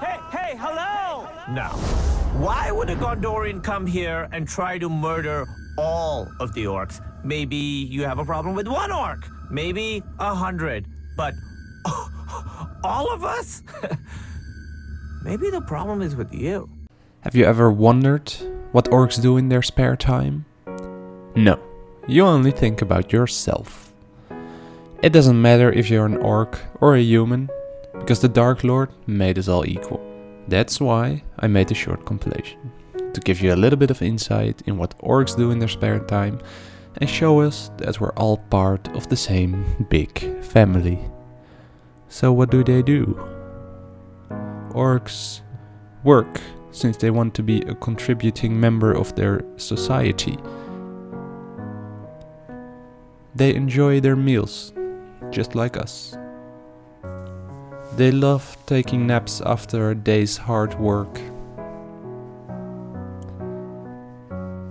Hey, hey, hello! Now, why would a Gondorian come here and try to murder all of the orcs? Maybe you have a problem with one orc, maybe a hundred, but all of us? maybe the problem is with you. Have you ever wondered what orcs do in their spare time? No, you only think about yourself. It doesn't matter if you're an orc or a human, because the Dark Lord made us all equal. That's why I made a short compilation, to give you a little bit of insight in what orcs do in their spare time and show us that we're all part of the same big family. So what do they do? Orcs work since they want to be a contributing member of their society. They enjoy their meals, just like us. They love taking naps after a day's hard work.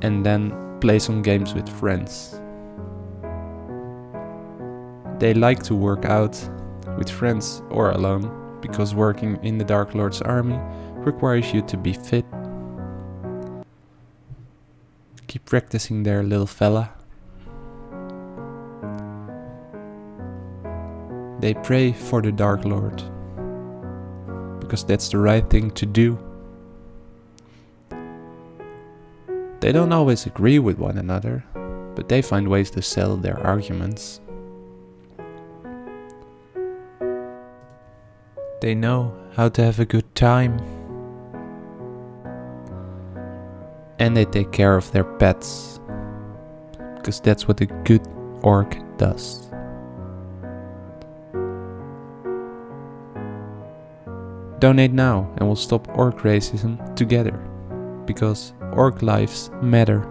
And then play some games with friends. They like to work out with friends or alone, because working in the Dark Lord's army requires you to be fit. Keep practicing there, little fella. They pray for the Dark Lord, because that's the right thing to do. They don't always agree with one another, but they find ways to sell their arguments. They know how to have a good time. And they take care of their pets. Because that's what a good orc does. Donate now and we'll stop orc racism together. Because orc lives matter.